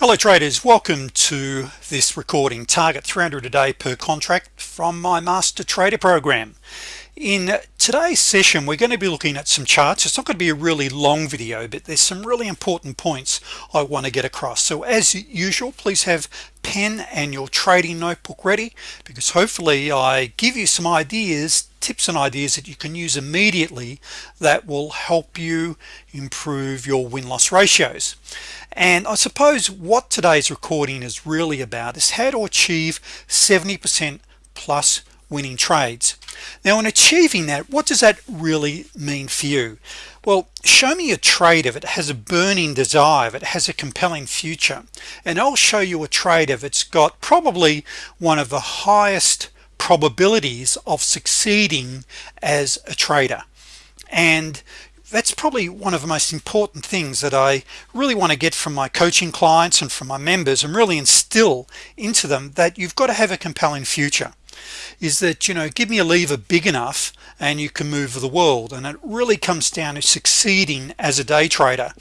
hello traders. Welcome to this recording. Target 300 a day per contract from my master trader program. In today's session we're going to be looking at some charts. It's not going to be a really long video but there's some really important points I want to get across. So as usual please have pen and your trading notebook ready because hopefully I give you some ideas tips and ideas that you can use immediately that will help you improve your win-loss ratios. And I suppose what today's recording is really about is how to achieve 70% plus winning trades now in achieving that what does that really mean for you? Well show me a trade if it has a burning desire if it has a compelling future and I'll show you a trade if it's got probably one of the highest probabilities of succeeding as a trader. And that's probably one of the most important things that I really want to get from my coaching clients and from my members and really instill into them that you've got to have a compelling future is that you know give me a lever big enough and you can move the world. And it really comes down to succeeding as a day trader.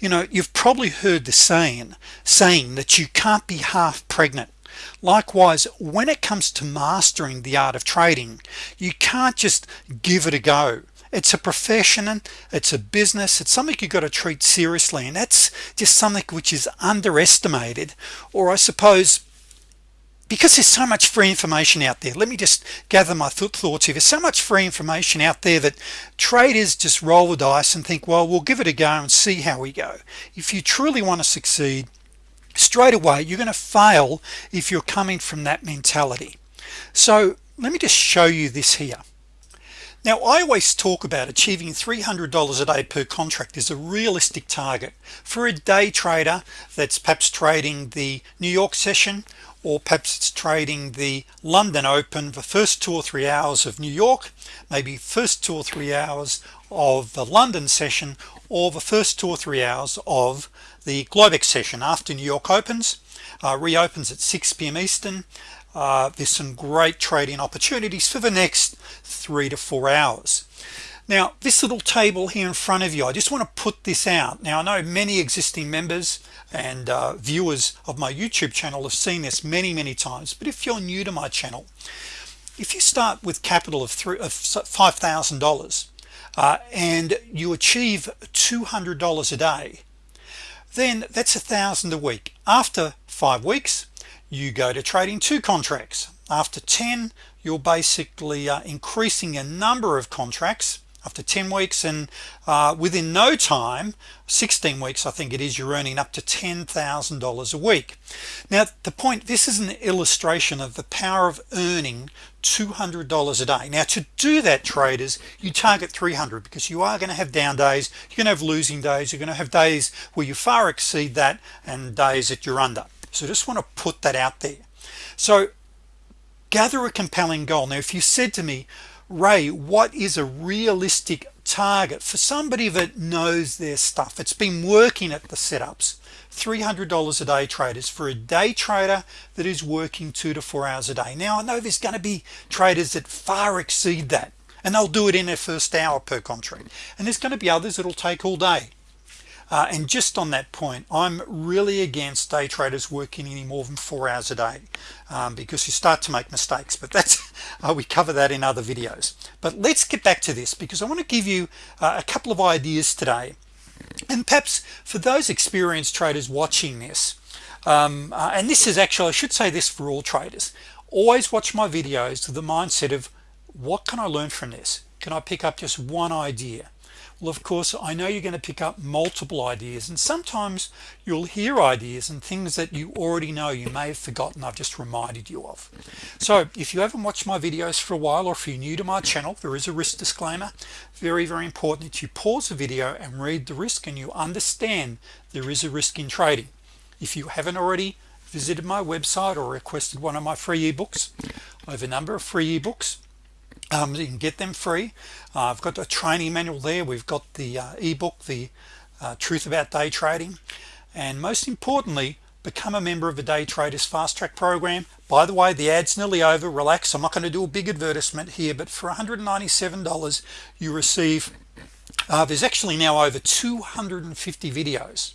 You know you've probably heard the saying saying that you can't be half pregnant. Likewise when it comes to mastering the art of trading you can't just give it a go. It's a profession and it's a business it's something you've got to treat seriously. And that's just something which is underestimated. Or I suppose because there's so much free information out there let me just gather my th thoughts here. There's so much free information out there that traders just roll the dice and think well we'll give it a go and see how we go. If you truly want to succeed straight away you're gonna fail if you're coming from that mentality. So let me just show you this here. Now I always talk about achieving $300 a day per contract is a realistic target. For a day trader that's perhaps trading the New York session or perhaps it's trading the London Open the first two or three hours of New York maybe first two or three hours of the London session or the first two or three hours of the Globex session after New York opens uh, reopens at 6 p.m. Eastern uh, there's some great trading opportunities for the next three to four hours now this little table here in front of you I just want to put this out. Now I know many existing members and uh, viewers of my YouTube channel have seen this many many times but if you're new to my channel if you start with capital of three of five thousand dollars uh, and you achieve $200 a day then that's a thousand a week. After five weeks you go to trading two contracts. After 10 you're basically uh, increasing a number of contracts after 10 weeks and uh, within no time 16 weeks I think it is you're earning up to $10,000 a week. Now the point this is an illustration of the power of earning $200 a day. Now to do that traders you target 300 because you are going to have down days you're gonna have losing days you're gonna have days where you far exceed that and days that you're under. So just want to put that out there. So gather a compelling goal. Now if you said to me Ray what is a realistic target for somebody that knows their stuff? It's been working at the setups. $300 a day traders for a day trader that is working two to four hours a day. Now I know there's going to be traders that far exceed that and they'll do it in their first hour per contract. And there's going to be others that'll take all day uh, and just on that point I'm really against day traders working any more than four hours a day um, because you start to make mistakes but that's uh, we cover that in other videos. But let's get back to this because I want to give you uh, a couple of ideas today. And perhaps for those experienced traders watching this um, uh, and this is actually I should say this for all traders always watch my videos to the mindset of what can I learn from this? Can I pick up just one idea well of course I know you're going to pick up multiple ideas and sometimes you'll hear ideas and things that you already know you may have forgotten I've just reminded you of. So if you haven't watched my videos for a while or if you're new to my channel there is a risk disclaimer. Very very important that you pause the video and read the risk and you understand there is a risk in trading. If you haven't already visited my website or requested one of my free ebooks I have a number of free ebooks um, you can get them free. Uh, I've got a training manual there. We've got the uh, ebook the uh, truth about day trading. And most importantly become a member of the day traders fast track program. By the way the ads nearly over. Relax. I'm not going to do a big advertisement here but for $197 you receive uh, there's actually now over 250 videos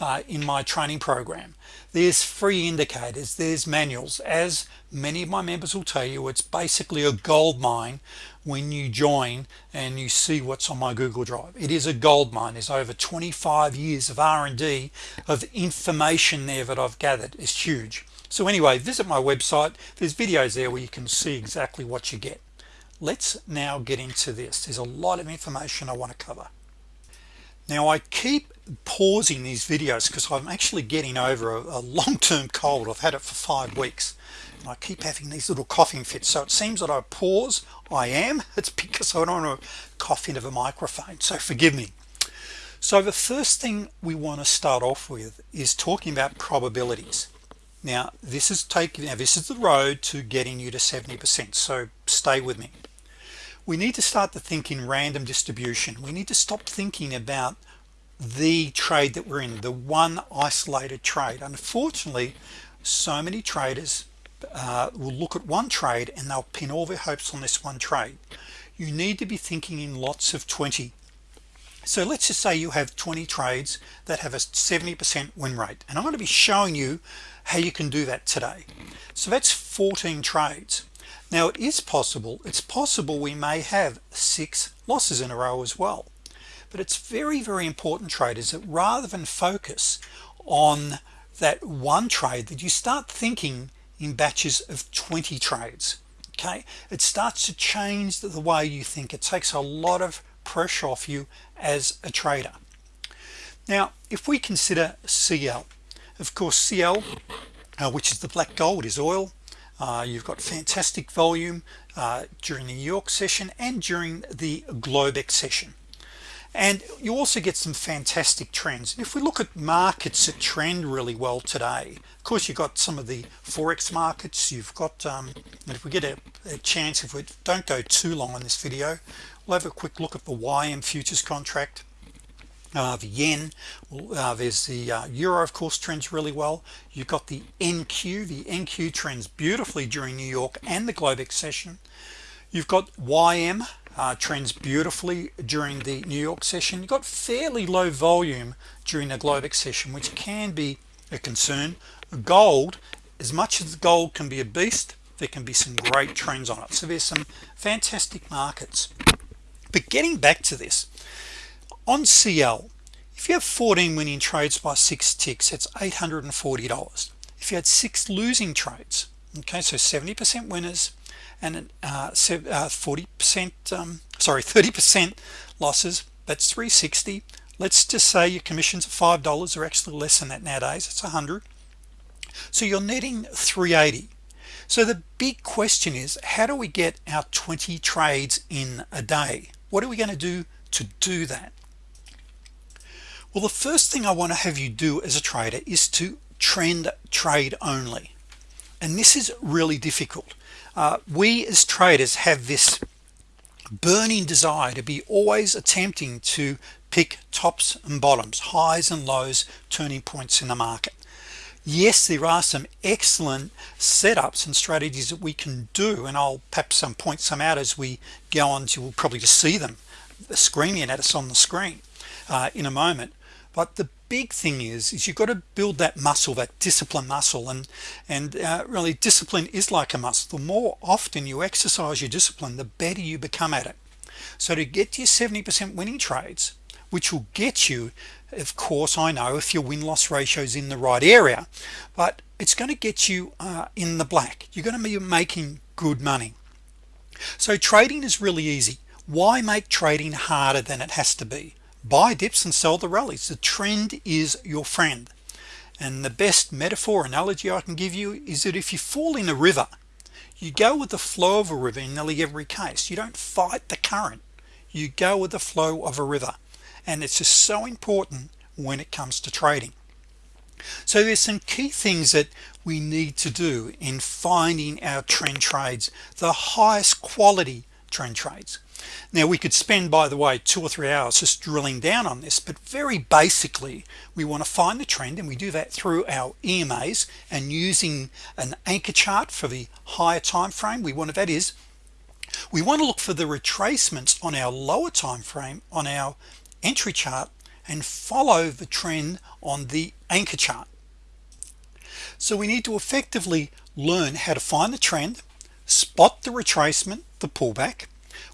uh, in my training program there's free indicators there's manuals. As many of my members will tell you it's basically a gold mine when you join and you see what's on my Google Drive. It is a gold mine. There's over 25 years of R&D of information there that I've gathered. It's huge. So anyway visit my website. There's videos there where you can see exactly what you get. Let's now get into this. There's a lot of information I want to cover now I keep pausing these videos because I'm actually getting over a, a long-term cold. I've had it for five weeks. And I keep having these little coughing fits. So it seems that I pause. I am. It's because I don't want to cough into the microphone. So forgive me. So the first thing we want to start off with is talking about probabilities. Now this is taking now this is the road to getting you to 70% so stay with me we need to start to think in random distribution. We need to stop thinking about the trade that we're in the one isolated trade. Unfortunately so many traders uh, will look at one trade and they'll pin all their hopes on this one trade. You need to be thinking in lots of 20 so let's just say you have 20 trades that have a 70% win rate and I'm going to be showing you how you can do that today. So that's 14 trades now it is possible it's possible we may have six losses in a row as well. But it's very very important traders that rather than focus on that one trade that you start thinking in batches of 20 trades okay? It starts to change the way you think. It takes a lot of pressure off you as a trader. Now if we consider CL of course CL uh, which is the black gold is oil uh, you've got fantastic volume uh, during the New York session and during the Globex session. And you also get some fantastic trends. If we look at markets that trend really well today of course you've got some of the forex markets. You've got um, and if we get a, a, chance if we don't go too long on this video we'll have a quick look at the YM futures contract uh, the yen uh, there's the uh, euro of course trends really well. You've got the NQ the NQ trends beautifully during New York and the Globex session. You've got YM uh, trends beautifully during the New York session. You've got fairly low volume during the Globex session which can be a concern. Gold as much as gold can be a beast there can be some great trends on it. So there's some fantastic markets. But getting back to this on CL if you have 14 winning trades by six ticks it's $840 if you had six losing trades okay so 70% winners and 40% uh, uh, um, sorry 30% losses that's 360 let's just say your commissions are five dollars or actually less than that nowadays it's a hundred. So you're netting 380 so the big question is how do we get our 20 trades in a day? What are we going to do to do that well the first thing I want to have you do as a trader is to trend trade only. And this is really difficult. Uh, we as traders have this burning desire to be always attempting to pick tops and bottoms highs and lows turning points in the market. Yes there are some excellent setups and strategies that we can do and I'll perhaps some point some out as we go on to we'll probably just see them screaming at us on the screen uh, in a moment but the big thing is is you've got to build that muscle that discipline muscle and and uh, really discipline is like a muscle. The more often you exercise your discipline the better you become at it. So to get your 70% winning trades which will get you of course I know if your win-loss ratio is in the right area but it's going to get you uh, in the black. You're going to be making good money. So trading is really easy. Why make trading harder than it has to be buy dips and sell the rallies. The trend is your friend. And the best metaphor analogy I can give you is that if you fall in a river you go with the flow of a river in nearly every case. You don't fight the current. You go with the flow of a river. And it's just so important when it comes to trading. So there's some key things that we need to do in finding our trend trades. The highest quality trend trades. Now we could spend by the way two or three hours just drilling down on this but very basically we want to find the trend and we do that through our EMAs and using an anchor chart for the higher time frame. We want to that is we want to look for the retracements on our lower time frame on our entry chart and follow the trend on the anchor chart. So we need to effectively learn how to find the trend spot the retracement the pullback.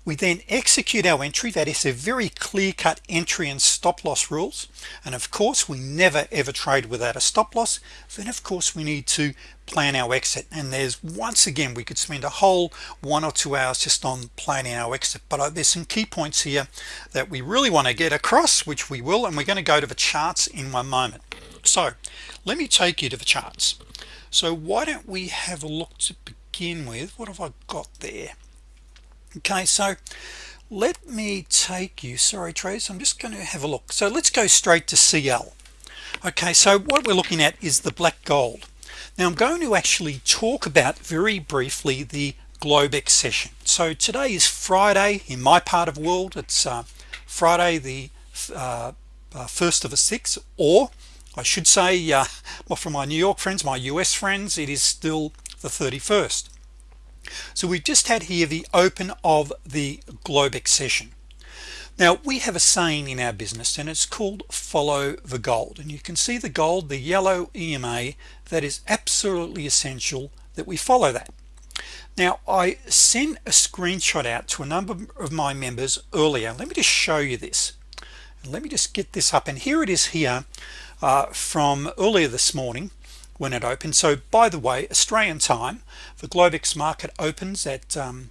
We then execute our entry. That is a very clear-cut entry and stop-loss rules. And of course we never ever trade without a stop-loss. Then of course we need to plan our exit. And there's once again we could spend a whole one or two hours just on planning our exit. But uh, there's some key points here that we really want to get across which we will. And we're going to go to the charts in one moment. So let me take you to the charts. So why don't we have a look to begin with what have I got there? Okay so let me take you sorry Trace I'm just going to have a look. So let's go straight to CL okay so what we're looking at is the black gold. Now I'm going to actually talk about very briefly the Globex session so today is Friday in my part of the world. It's uh, Friday the uh, uh, first of the six or I should say uh, well for my New York friends my US friends it is still the 31st so we've just had here the open of the Globex session now we have a saying in our business and it's called follow the gold. And you can see the gold the yellow EMA that is absolutely essential that we follow that. Now I sent a screenshot out to a number of my members earlier. Let me just show you this. Let me just get this up. And here it is here uh, from earlier this morning when it opens so by the way Australian time the Globex market opens at um,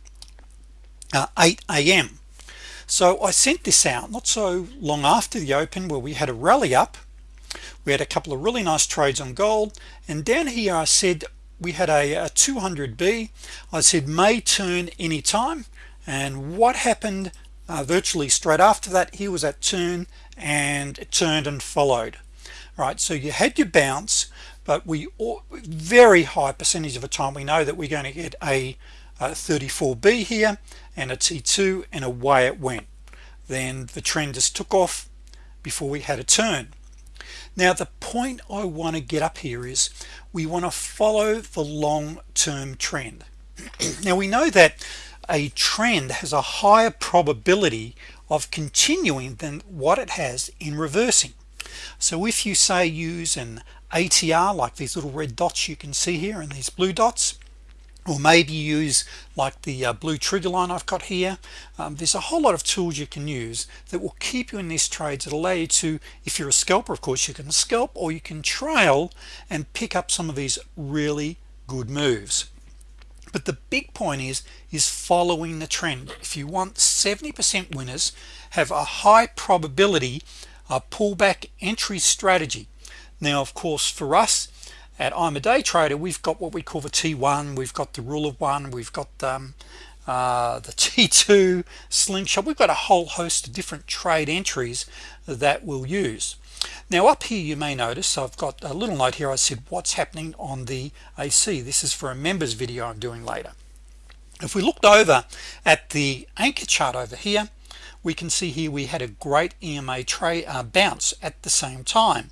uh, 8 a.m. so I sent this out not so long after the open where we had a rally up. We had a couple of really nice trades on gold. And down here I said we had a, a 200b I said may turn anytime and what happened uh, virtually straight after that he was at turn and it turned and followed right? So you had your bounce but we all, very high percentage of the time we know that we're going to get a, a 34b here and a t2 and away it went. Then the trend just took off before we had a turn. Now the point I want to get up here is we want to follow the long-term trend. Now we know that a trend has a higher probability of continuing than what it has in reversing so if you say use an ATR like these little red dots you can see here and these blue dots or maybe use like the uh, blue trigger line I've got here um, there's a whole lot of tools you can use that will keep you in these trades that allow you to if you're a scalper of course you can scalp or you can trail and pick up some of these really good moves. But the big point is is following the trend. If you want 70% winners have a high probability a pullback entry strategy. Now of course for us at I'm a day trader we've got what we call the t1 we've got the rule of one we've got um, uh, the t2 slingshot. We've got a whole host of different trade entries that we'll use. Now up here you may notice I've got a little note here. I said what's happening on the AC this is for a members video I'm doing later. If we looked over at the anchor chart over here we can see here we had a great EMA trade uh, bounce at the same time.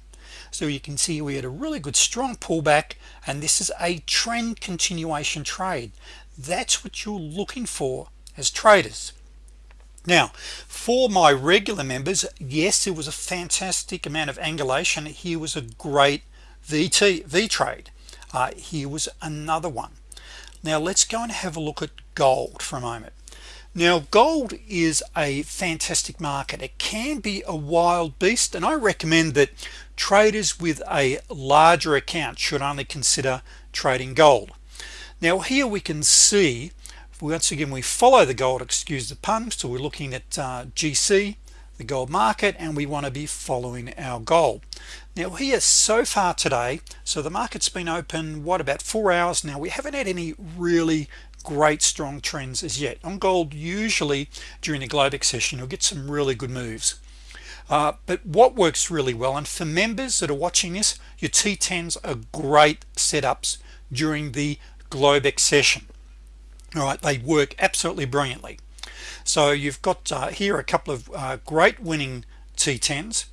So you can see we had a really good strong pullback and this is a trend continuation trade. That's what you're looking for as traders. Now for my regular members yes it was a fantastic amount of angulation. Here was a great VT V trade uh, here was another one. Now let's go and have a look at gold for a moment now gold is a fantastic market. It can be a wild beast and I recommend that traders with a larger account should only consider trading gold. Now here we can see once again we follow the gold excuse the pun so we're looking at uh, GC the gold market and we want to be following our gold. Now here so far today so the market's been open what about four hours now? We haven't had any really great strong trends as yet. On gold usually during the Globex session you'll get some really good moves. Uh, but what works really well and for members that are watching this your t10s are great setups during the Globex session. All right they work absolutely brilliantly. So you've got uh, here a couple of uh, great winning t10s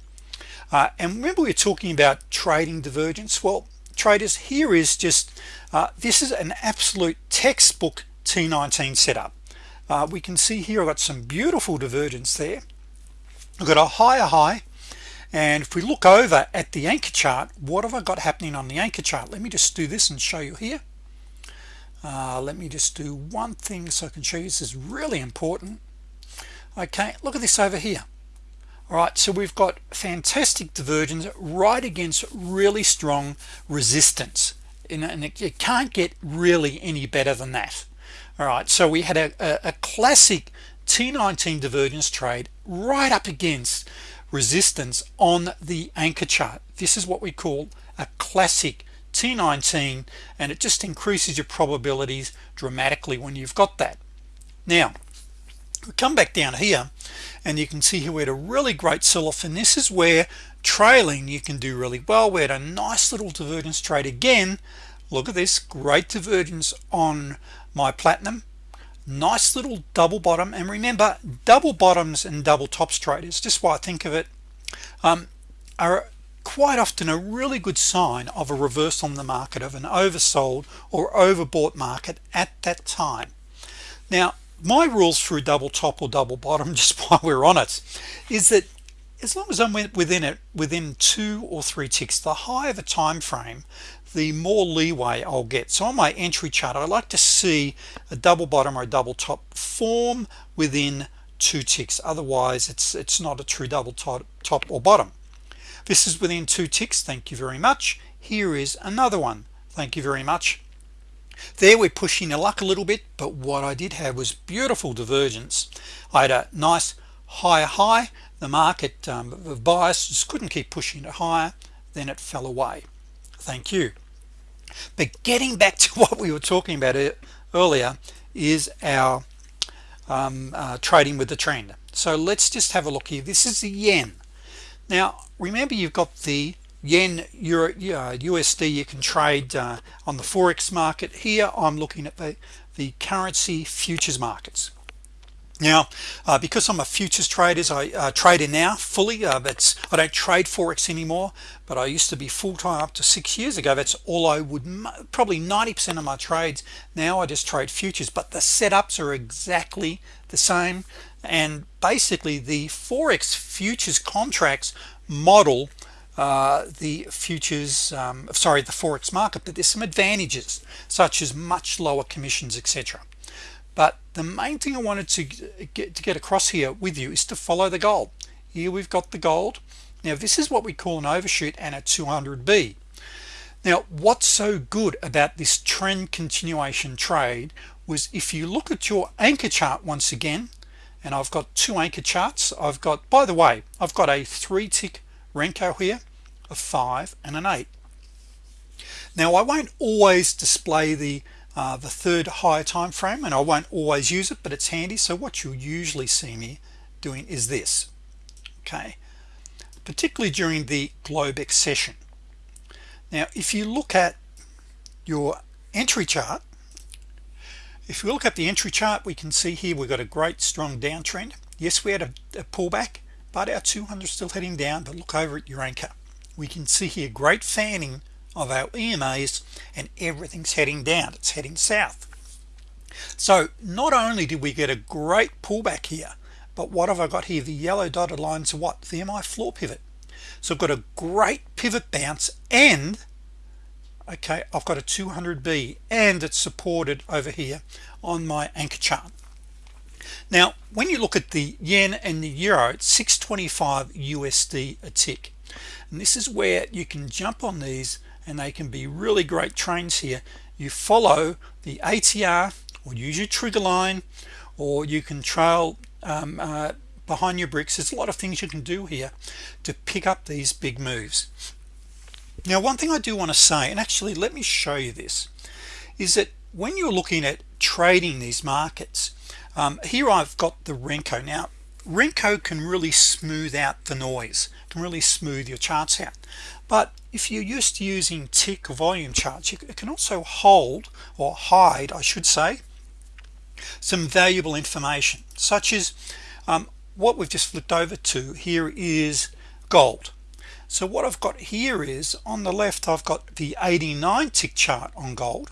uh, and remember we are talking about trading divergence? Well traders here is just uh, this is an absolute textbook t19 setup. Uh, we can see here I've got some beautiful divergence there. I've got a higher high and if we look over at the anchor chart what have I got happening on the anchor chart? Let me just do this and show you here. Uh, let me just do one thing so I can show you. This is really important. Okay look at this over here all right so we've got fantastic divergence right against really strong resistance. And it, can't get really any better than that. All right so we had a, a, a classic T19 divergence trade right up against resistance on the anchor chart. This is what we call a classic T19 and it just increases your probabilities dramatically when you've got that. Now come back down here and you can see here we had a really great sell-off and this is where trailing you can do really well. We had a nice little divergence trade again. Look at this great divergence on my platinum. Nice little double bottom and remember double bottoms and double tops traders just why I think of it um, are quite often a really good sign of a reversal in the market of an oversold or overbought market at that time. Now my rules through double top or double bottom just while we're on it is that as long as I'm within it within two or three ticks the higher the time frame the more leeway I'll get. So on my entry chart I like to see a double bottom or a double top form within two ticks. Otherwise it's it's not a true double top, top or bottom. This is within two ticks. Thank you very much. Here is another one. Thank you very much there we're pushing the luck a little bit but what I did have was beautiful divergence. I had a nice higher high. The market um, of bias just couldn't keep pushing it higher. Then it fell away. Thank you. But getting back to what we were talking about earlier is our um, uh, trading with the trend. So let's just have a look here. This is the yen. Now remember you've got the yen euro USD you can trade uh, on the forex market. Here I'm looking at the the currency futures markets. Now uh, because I'm a futures traders I uh, trade in now fully uh, that's I don't trade forex anymore but I used to be full-time up to six years ago. That's all I would probably 90% of my trades. Now I just trade futures but the setups are exactly the same. And basically the forex futures contracts model uh, the futures um, sorry the forex market but there's some advantages such as much lower commissions etc but the main thing I wanted to get to get across here with you is to follow the gold. Here we've got the gold. Now this is what we call an overshoot and a 200b now what's so good about this trend continuation trade was if you look at your anchor chart once again and I've got two anchor charts. I've got by the way I've got a three tick Renko here a five and an eight. Now I won't always display the uh, the third higher time frame and I won't always use it but it's handy. So what you'll usually see me doing is this okay? Particularly during the Globex session now if you look at your entry chart if we look at the entry chart we can see here we've got a great strong downtrend. Yes we had a, a pullback but our 200 is still heading down but look over at your anchor we can see here great fanning of our EMAs and everything's heading down. It's heading south. So not only did we get a great pullback here but what have I got here? The yellow dotted lines what? The MI floor pivot. So I've got a great pivot bounce and okay I've got a 200b and it's supported over here on my anchor chart. Now when you look at the yen and the euro it's 625 USD a tick and this is where you can jump on these and they can be really great trains here. You follow the ATR or use your trigger line or you can trail um, uh, behind your bricks. There's a lot of things you can do here to pick up these big moves. Now one thing I do want to say and actually let me show you this is that when you're looking at trading these markets um, here I've got the Renko. Now Renko can really smooth out the noise can really smooth your charts out. But if you're used to using tick volume charts you can also hold or hide I should say some valuable information such as um, what we've just flipped over to here is gold. So what I've got here is on the left I've got the 89 tick chart on gold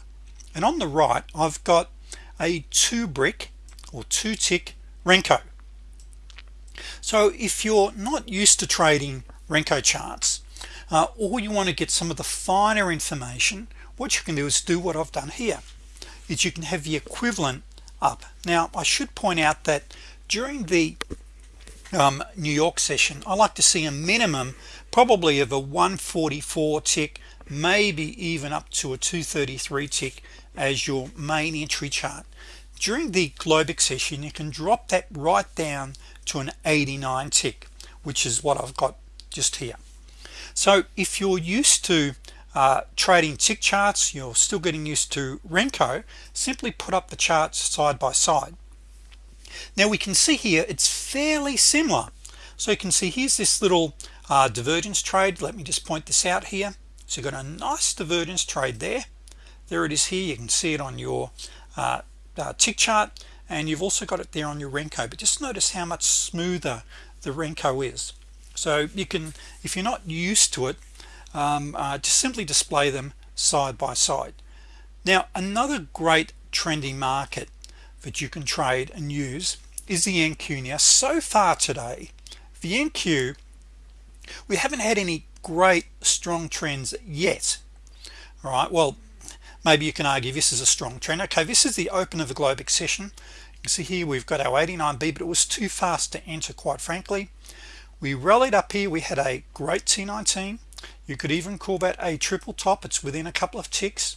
and on the right I've got a two brick or two tick Renko so if you're not used to trading Renko charts uh, or you want to get some of the finer information what you can do is do what I've done here is you can have the equivalent up. Now I should point out that during the um, New York session I like to see a minimum probably of a 144 tick maybe even up to a 233 tick as your main entry chart. During the Globex session you can drop that right down to an 89 tick which is what I've got just here. So if you're used to uh, trading tick charts you're still getting used to Renko simply put up the charts side by side. Now we can see here it's fairly similar. So you can see here's this little uh, divergence trade. Let me just point this out here. So you've got a nice divergence trade there. There it is here. You can see it on your uh, uh, tick chart and you've also got it there on your Renko but just notice how much smoother the Renko is. So you can if you're not used to it um, uh, just simply display them side by side. Now another great trendy market that you can trade and use is the NQ now so far today the NQ we haven't had any great strong trends yet all right? Well maybe you can argue this is a strong trend. Okay this is the open of the Globex session you can see here we've got our 89b but it was too fast to enter quite frankly. We rallied up here. We had a great T19 you could even call that a triple top. It's within a couple of ticks.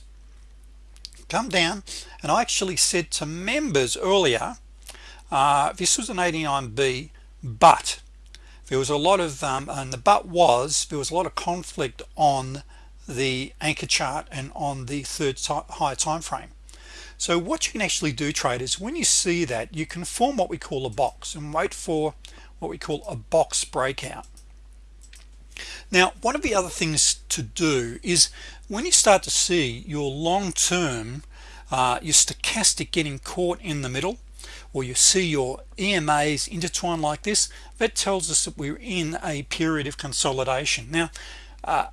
Come down. And I actually said to members earlier uh, this was an 89b but there was a lot of um, and the but was there was a lot of conflict on the anchor chart and on the third higher time frame. So what you can actually do traders when you see that you can form what we call a box and wait for what we call a box breakout. Now one of the other things to do is when you start to see your long-term uh, your stochastic getting caught in the middle or you see your EMAs intertwined like this that tells us that we're in a period of consolidation. Now uh,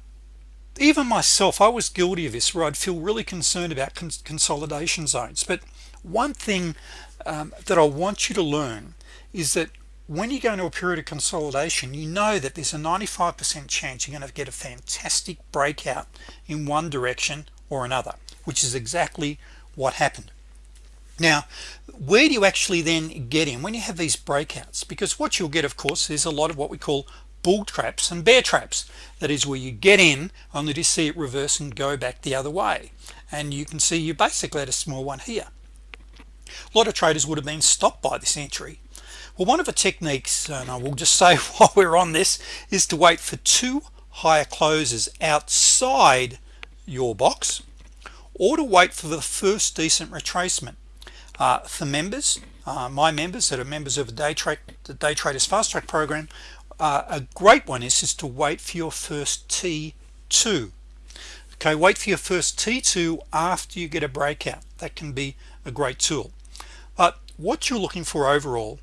even myself I was guilty of this where I'd feel really concerned about cons consolidation zones. But one thing um, that I want you to learn is that when you go into a period of consolidation you know that there's a 95% chance you're going to get a fantastic breakout in one direction or another which is exactly what happened. Now where do you actually then get in? When you have these breakouts because what you'll get of course is a lot of what we call bull traps and bear traps. That is where you get in only to see it reverse and go back the other way. And you can see you basically had a small one here. A lot of traders would have been stopped by this entry. Well one of the techniques and I will just say while we're on this is to wait for two higher closes outside your box or to wait for the first decent retracement. Uh, for members uh, my members that are members of the day trade the day traders fast track program uh, a great one is is to wait for your first T2 okay wait for your first T2 after you get a breakout. That can be a great tool. But what you're looking for overall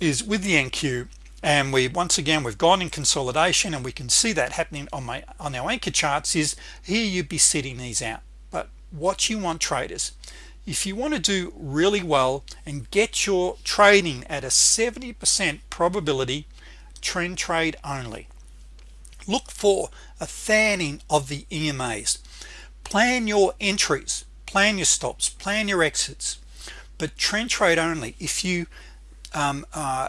is with the NQ and we once again we've gone in consolidation and we can see that happening on my on our anchor charts is here you'd be setting these out. But what you want traders if you want to do really well and get your trading at a 70% probability trend trade only. Look for a fanning of the EMAs plan your entries plan your stops plan your exits but trend trade only if you um, uh,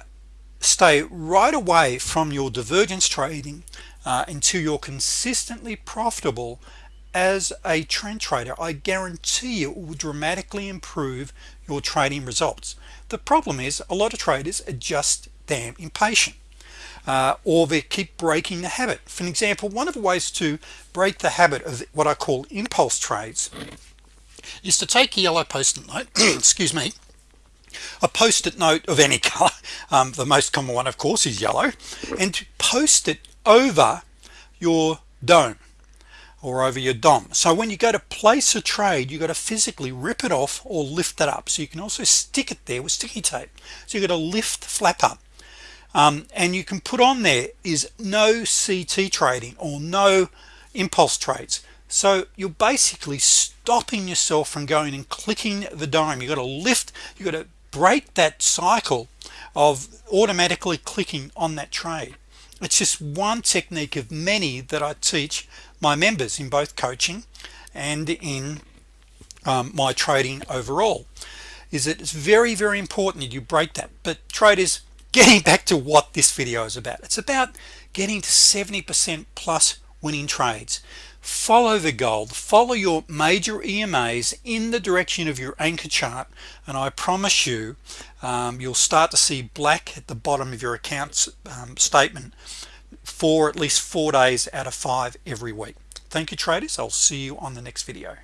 stay right away from your divergence trading uh, until you're consistently profitable as a trend trader. I guarantee you it will dramatically improve your trading results. The problem is a lot of traders are just damn impatient uh, or they keep breaking the habit. For an example one of the ways to break the habit of what I call impulse trades is to take a yellow post-it note excuse me a post-it note of any color um, the most common one of course is yellow and to post it over your dome or over your DOM. So when you go to place a trade you got to physically rip it off or lift it up. So you can also stick it there with sticky tape. So you got to lift the flap up um, and you can put on there is no CT trading or no impulse trades. So you're basically stopping yourself from going and clicking the dime. You got to lift you got to break that cycle of automatically clicking on that trade. It's just one technique of many that I teach my members in both coaching and in um, my trading overall is that it's very very important that you break that. But traders getting back to what this video is about. It's about getting to 70% plus winning trades. Follow the gold. Follow your major EMAs in the direction of your anchor chart and I promise you um, you'll start to see black at the bottom of your accounts um, statement for at least four days out of five every week. Thank you traders. I'll see you on the next video